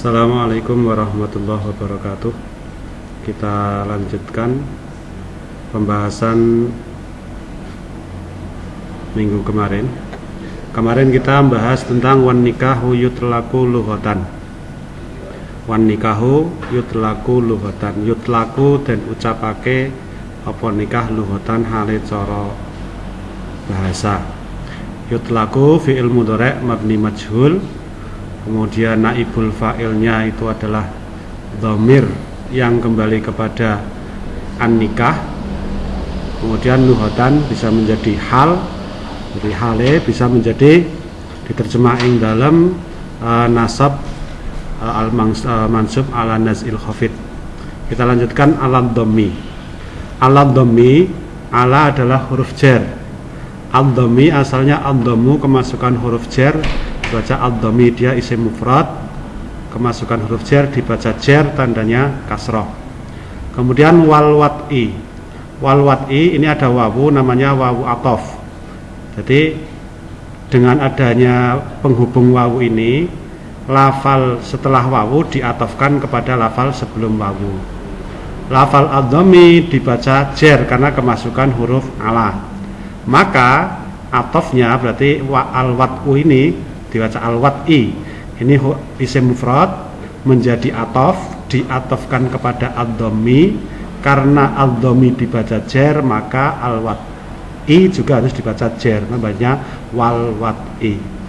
Assalamualaikum warahmatullahi wabarakatuh. Kita lanjutkan pembahasan minggu kemarin. Kemarin kita membahas tentang wan nikahu yutlaku luhotan Wan nikahu yutlaku luhotan Yutlaku dan ucapake apa nikah luhotan hale coro bahasa. Yutlaku fi'il mudorek mabni majhul kemudian naibul fa'ilnya itu adalah domir yang kembali kepada an nikah kemudian nuhotan bisa menjadi hal jadi hale bisa menjadi diterjemahin dalam uh, nasab uh, al uh, mansub ala nazil khafid. Kita lanjutkan alam domi alam domi ala adalah huruf jer. Al domi asalnya al domu kemasukan huruf jer dibaca ad-dhami dia isim mufrad. Kemasukan huruf jer dibaca jer tandanya kasroh. Kemudian wal wat'i wal wat'i ini ada wawu namanya wawu atof. Jadi dengan adanya penghubung wawu ini lafal setelah wawu diatofkan kepada lafal sebelum wawu. Lafal ad-dhami dibaca jer karena kemasukan huruf ala. Maka atofnya berarti wa al ini dibaca al-wat'i ini isim mufrad menjadi atof diatofkan kepada ad-dhammi. Karena ad-dhammi dibaca jer maka al-wat'i juga harus dibaca jer namanya wal wat'i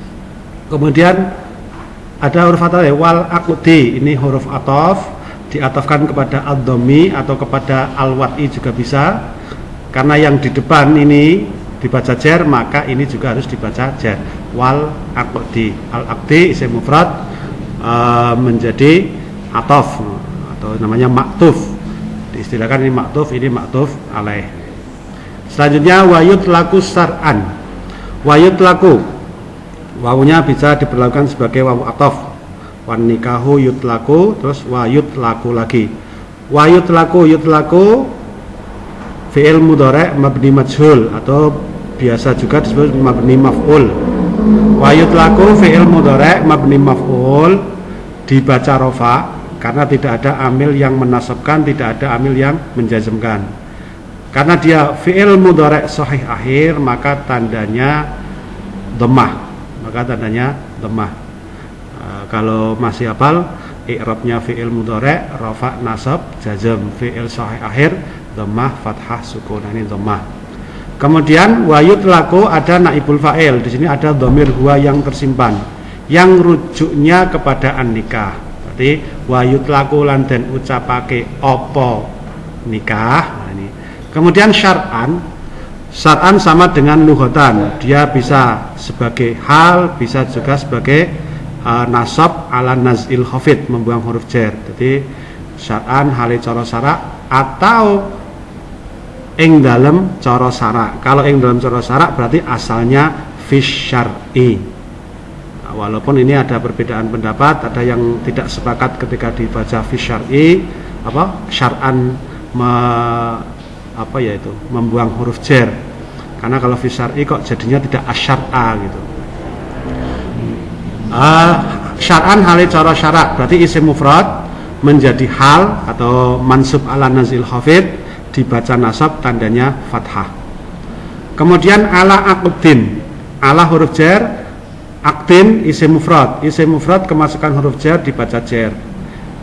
kemudian ada huruf ataf ya, wal akudi ini huruf atof diatofkan kepada ad-dhammi atau kepada al-wat'i juga bisa. Karena yang di depan ini dibaca jer maka ini juga harus dibaca jer wal akdi al akdi isim mufrad uh, menjadi atof atau namanya maktuf. Diistilahkan ini maktuf ini maktuf alaih. Selanjutnya wayut laku sar'an. Wayut laku wawunya bisa diperlakukan sebagai wawu atof. Wan nikahu yutlaku terus wayut laku lagi. Wayut laku yutlaku fi'il mudhari' mabni majhul atau biasa juga disebut mabni maf'ul wa yutlaku fi'il mudhari' mabni maf'ul dibaca rofa karena tidak ada amil yang menasabkan tidak ada amil yang menjazmkan. Karena dia fi'il mudhari' sahih akhir maka tandanya demah maka tandanya demah e, kalau masih hafal i'rabnya fi'il mudhari' rafa nasab jazm fi'il sahih akhir demah fathah sukun. Ini demah Kemudian wayut laku ada naibul fa'il. Di sini ada domir huwa yang tersimpan yang rujuknya kepada an nikah. Berarti wayut laku lan den ucapake opo nikah. Nah, ini. Kemudian syar'an syar'an sama dengan luhotan. Dia bisa sebagai hal, bisa juga sebagai uh, nasab ala nazil khafid membuang huruf jer. Jadi syar'an hale cara syarak atau ing dalam coro kalau ing dalam coro berarti asalnya fish syar'i. Nah, walaupun ini ada perbedaan pendapat ada yang tidak sepakat ketika dibaca fish syar'i apa syar'an me, apa ya itu membuang huruf jer. Karena kalau fish syar'i kok jadinya tidak asyar'a gitu. Uh, syar'an hali coro syarak berarti isim mufrad menjadi hal atau mansub ala nazil khafid dibaca nasab tandanya fathah. Kemudian ala akudin ala huruf jer aktin isim mufrad. Isim mufrad kemasukan huruf jer dibaca jer.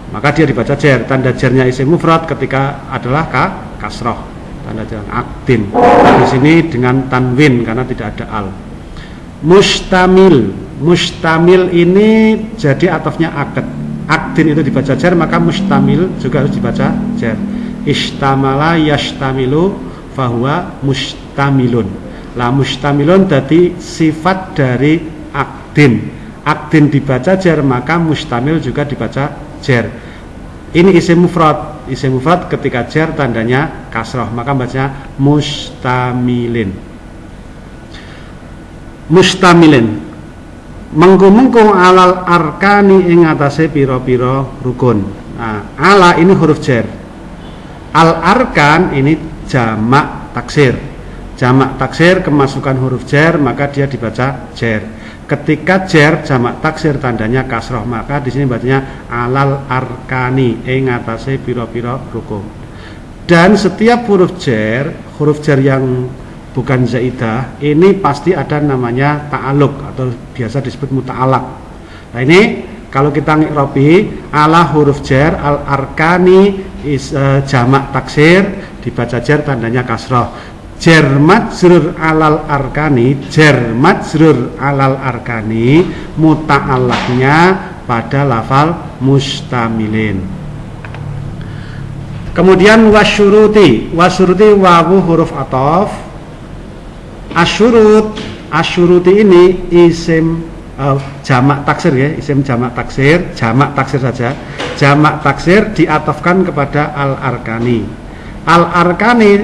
Maka dia dibaca jer. Tanda jernya isim mufrad ketika adalah ka kasroh. Tanda jer aktin di sini dengan tanwin karena tidak ada al. Mustamil. Mustamil ini jadi atofnya akad. Aktin itu dibaca jer maka mustamil juga harus dibaca jer istamala yastamilu fahuwa mustamilun. Lah mustamilun tadi sifat dari akdin. Akdin dibaca jer maka mustamil juga dibaca jer ini isim mufrad. Isim mufrad ketika jer tandanya kasroh maka baca mustamilin. Mustamilin. Mengku-mengku alal arkani ing atase piro-piro rukun. Nah ala ini huruf jer Al arkan ini jamak taksir. Jamak taksir kemasukan huruf jer maka dia dibaca jer. ketika jer jamak taksir tandanya kasroh maka di sini bacanya alal arkani ing atase piro-piro rukun dan setiap huruf jer huruf jer yang bukan zaidah ini pasti ada namanya ta'aluk atau biasa disebut muta'alak nah ini kalau kita ngirobi ala huruf jer al arkani is, uh, jamak taksir dibaca jer tandanya kasroh. Jer majrur alal arkani jer majrur alal arkani muta'alaknya pada lafal mustamilin. Kemudian wasyuruti wasyuruti wawu huruf atof. Asyurut asyuruti ini isim uh, jamak taksir ya isim jamak taksir jamak taksir saja. Jamak taksir diatofkan kepada al arkani al arkani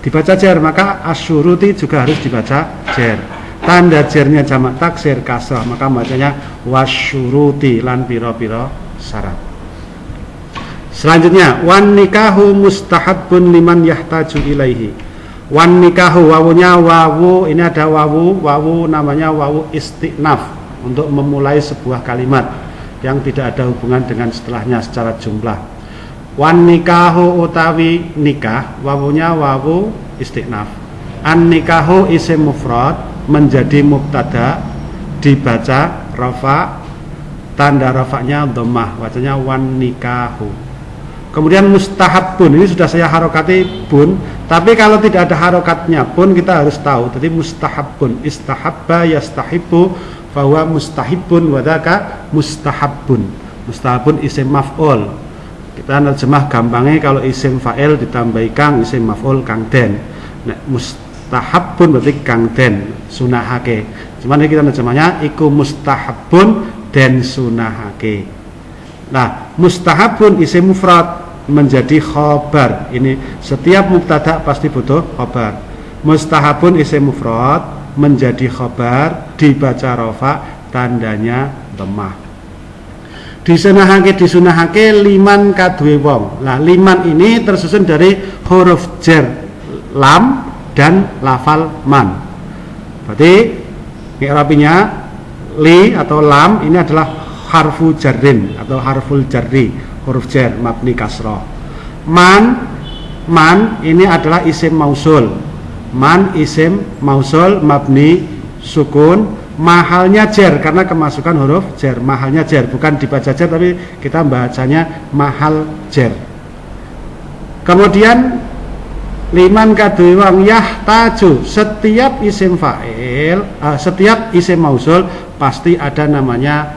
dibaca jer maka asyuruti juga harus dibaca jer. Tanda jernya jamak taksir kasrah maka bacanya wasyuruti lan piro-piro syarat. Selanjutnya wan nikahu mustahabun liman yahtaju ilaihi. Wan nikahu wawunya wawu ini ada wawu wawu namanya wawu istiqnaf untuk memulai sebuah kalimat yang tidak ada hubungan dengan setelahnya secara jumlah. Wan nikahu utawi nikah wawunya wawu istiqnaf. An nikahu isim mufrad menjadi mubtada dibaca rafa tanda rafanya dhammah wacanya wan nikahu. Kemudian mustahab pun ini sudah saya harokati pun tapi kalau tidak ada harokatnya pun kita harus tahu. Jadi mustahab pun istahabba yastahibu bahwa mustahibun wadaka mustahabun mustahabun isim maf'ul. Kita nerjemah gampangnya kalau isim fa'il ditambahi kang isim maf'ul kang den. Nah, mustahabun berarti kang den sunahake. Cuman kita nerjemahnya iku mustahabun den sunahake. Nah mustahabun isim mufrad menjadi khobar. Ini setiap mubtada pasti butuh khobar. Mustahabun isim mufrad menjadi khobar dibaca rofa tandanya lemah. Disunahake disunahake liman kadue wong. Lah liman ini tersusun dari huruf jer lam dan lafal man. Berarti mi'rabinya li atau lam ini adalah harfu jarrin atau harful jarri huruf jer mabni kasroh. Man man ini adalah isim mausul. Man isim mausul mabni sukun mahalnya jer karena kemasukan huruf jer mahalnya jer bukan dibaca jer tapi kita bacanya mahal jer kemudian liman kaduwang yahtaju setiap isim fa'il uh, setiap isim mausul pasti ada namanya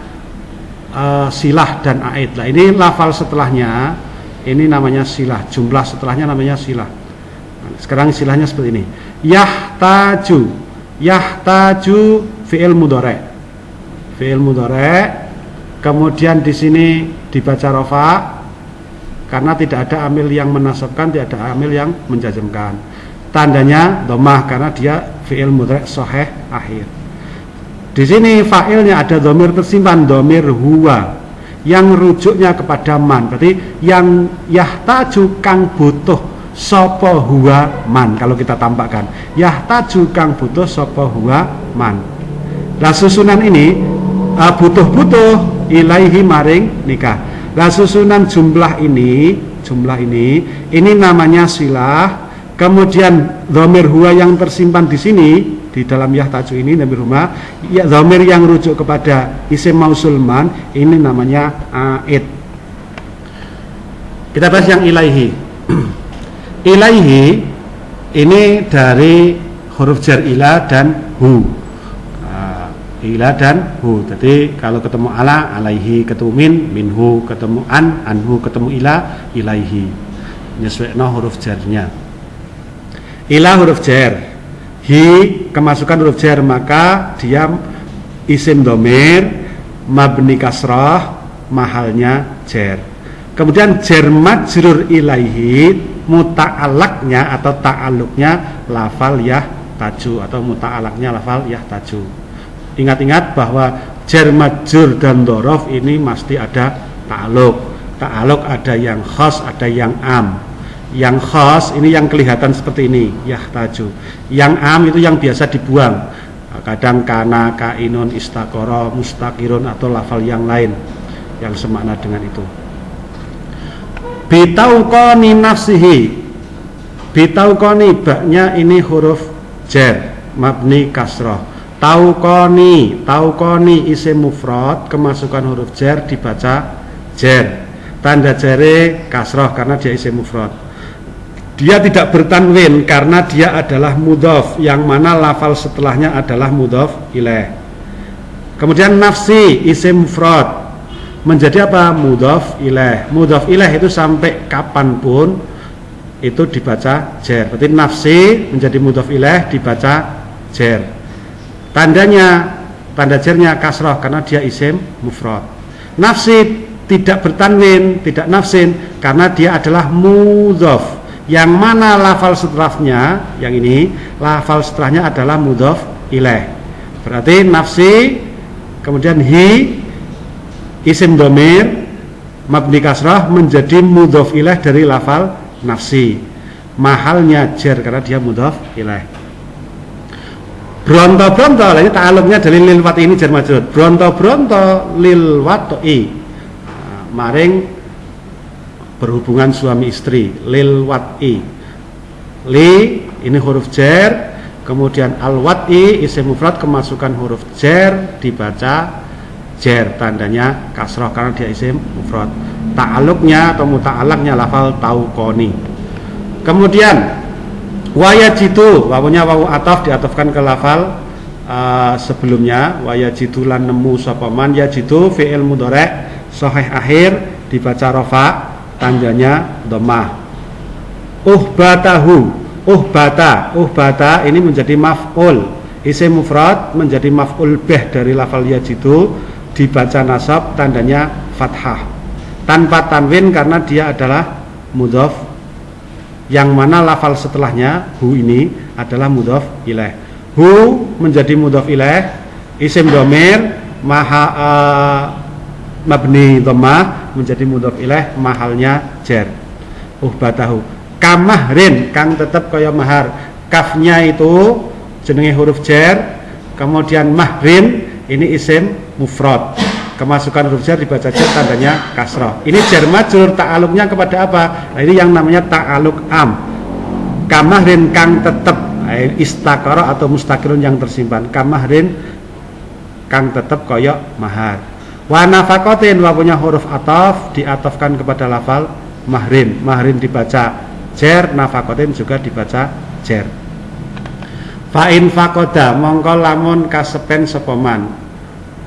uh, silah dan aid lah ini lafal setelahnya ini namanya silah jumlah setelahnya namanya silah sekarang istilahnya seperti ini. Yahtaju. Yahtaju fi'il mudhari. Fi'il mudhari. Kemudian di sini dibaca rofa karena tidak ada amil yang menasabkan, tidak ada amil yang menjajamkan. Tandanya domah karena dia fi'il mudhari soheh akhir. Di sini fa'ilnya ada domir tersimpan, domir huwa yang rujuknya kepada man. Berarti yang yahtaju kang butuh sopo huwa man kalau kita tampakkan. Yahtaju kang butuh sopo huwa man. Lah susunan ini uh, butuh-butuh ilaihi maring nikah. Lah susunan jumlah ini jumlah ini ini namanya silah. Kemudian domir huwa yang tersimpan di sini di dalam yahtaju ini domir huwa ya domir yang rujuk kepada isim mausulman ini namanya aid. Kita bahas yang ilaihi ilaihi ini dari huruf jar ila dan hu. Uh, ila dan hu. Jadi kalau ketemu ala alaihi ketemu min minhu ketemu an anhu ketemu ila ilaihi. Nyesuaikan huruf jarnya. Ila huruf jar. Hi kemasukan huruf jar maka dia isim domir mabni kasrah mahalnya jar. Kemudian jar majrur ilaihi muta'alaknya atau ta'aluknya lafal yah taju atau muta'alaknya lafal yah taju. Ingat-ingat bahwa jar majur dan dorof ini mesti ada ta'aluk ta'aluk ada yang khos ada yang am. Yang khos ini yang kelihatan seperti ini yah taju. Yang am itu yang biasa dibuang. Kadang kana kainun istakoro mustakirun atau lafal yang lain yang semakna dengan itu bitauqani nafsihi. Bitauqani baknya ini huruf jar mabni kasroh tauqani tauqani isim mufrad kemasukan huruf jar dibaca jar. Tanda jare kasroh karena dia isim mufrad. Dia tidak bertanwin karena dia adalah mudhof. Yang mana lafal setelahnya adalah mudhof ilaih. Kemudian nafsi isim mufrad menjadi apa? Mudhof ilaih. Mudhof ilaih itu sampai kapan pun itu dibaca jer. Berarti nafsi menjadi mudhof ilaih dibaca jer. Tandanya tanda jernya kasroh karena dia isim mufrad. Nafsi tidak bertanwin, tidak nafsin karena dia adalah mudhof yang mana lafal setelahnya yang ini lafal setelahnya adalah mudhof ilaih berarti nafsi kemudian hi isim domir mabni kasrah menjadi mudhof ilaih dari lafal nafsi. Mahalnya jer karena dia mudhof ilaih bronto bronto ini ta'aluknya dari lilwat ini jer majud. Bronto bronto lilwat i nah, maring berhubungan suami istri lil wat'i. Li ini huruf jer kemudian al wat'i isim mufrad kemasukan huruf jer dibaca jer tandanya kasroh karena dia isim mufrad. Ta'aluknya atau muta'alaknya lafal taukoni kemudian wayajitu wawunya wawu ataf diatafkan ke lafal uh, sebelumnya wayajitu lan nemu sopaman yajitu fi'il mudorek soheh akhir dibaca rofa tandanya domah uhbatahu uhbata uhbata ini menjadi maf'ul. Isim mufrad menjadi maf'ul beh dari lafal yajidu dibaca nasab tandanya fathah. Tanpa tanwin karena dia adalah mudhof. Yang mana lafal setelahnya hu ini adalah mudhof ilaih hu menjadi mudhof ilaih isim domir maha uh, mabni dhammah menjadi mudhof ilaih mahalnya jar uhbatahu. Kamahrin kang tetap kaya mahar. Kafnya itu jenenge huruf jar kemudian mahrin ini isim mufrad. Kemasukan huruf jar dibaca jar tandanya kasroh ini jar majur ta'aluknya kepada apa? Nah, ini yang namanya ta'aluk am. Kamahrin kang tetap eh, istakara atau mustakirun yang tersimpan. Kamahrin kang tetap koyok mahar. Wa nafakotin wa punya huruf ataf diatofkan kepada lafal mahrin. Mahrin dibaca jer, nafakotin juga dibaca jer. Fa'in fakoda mongko lamun kasepen sepoman.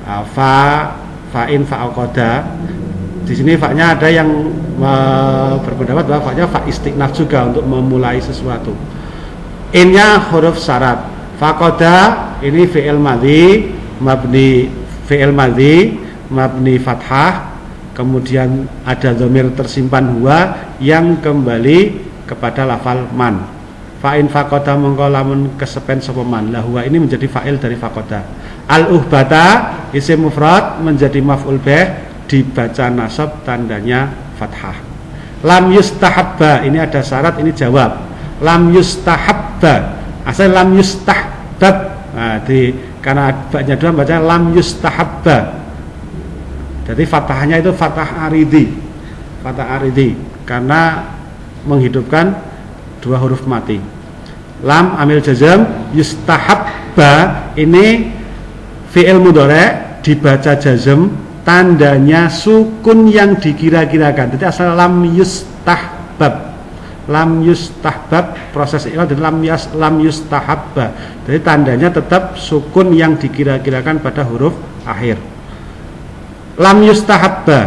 Fa fa'in fa'akoda. Di sini faknya ada yang berpendapat bahwa faknya fa istiqnaf juga untuk memulai sesuatu. Innya huruf syarat. Fakoda ini fi'il madhi mabni fi'il madhi mabni fathah kemudian ada domir tersimpan huwa yang kembali kepada lafal man fa'in fakoda mongko lamun kesepen sopeman lah huwa ini menjadi fa'il dari fakoda al uhbata isim mufrad menjadi maf'ul bih dibaca nasab tandanya fathah lam yustahabba ini ada syarat ini jawab lam yustahabba asal lam yustahbab nah, di, karena banyak dua baca lam yustahabba jadi fathahnya itu fathah aridi. Fathah aridi karena menghidupkan dua huruf mati. Lam amil jazam yustahabba ini fi'il mudhari dibaca jazam tandanya sukun yang dikira-kirakan. Jadi asal lam yustahbab. Lam yustahbab proses itu adalah lam yas lam yustahabba. Jadi tandanya tetap sukun yang dikira-kirakan pada huruf akhir lam yustahabba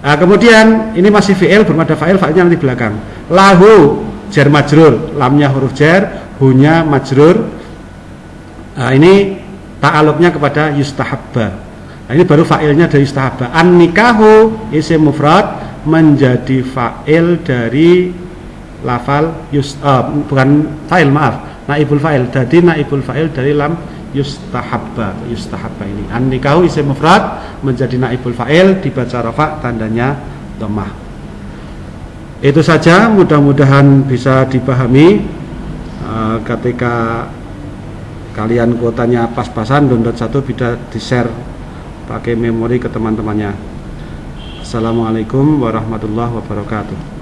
nah, kemudian ini masih fi'il belum ada fa'il fa'ilnya nanti belakang lahu jar majrur lamnya huruf jar hunya majrur nah, ini ta'aluknya kepada yustahabba. Nah, ini baru fa'ilnya dari yustahabba. An nikahu isim mufrad menjadi fa'il dari lafal yus, uh, bukan fa'il maaf. Naibul fa'il. Jadi naibul fa'il dari lam yustahabba. Yustahabba ini. An nikahu isim mufrad menjadi naibul fa'il dibaca rafa tandanya dhammah itu saja. Mudah-mudahan bisa dipahami uh, ketika kalian kuotanya pas-pasan download satu bisa di share pakai memori ke teman-temannya. Assalamualaikum warahmatullahi wabarakatuh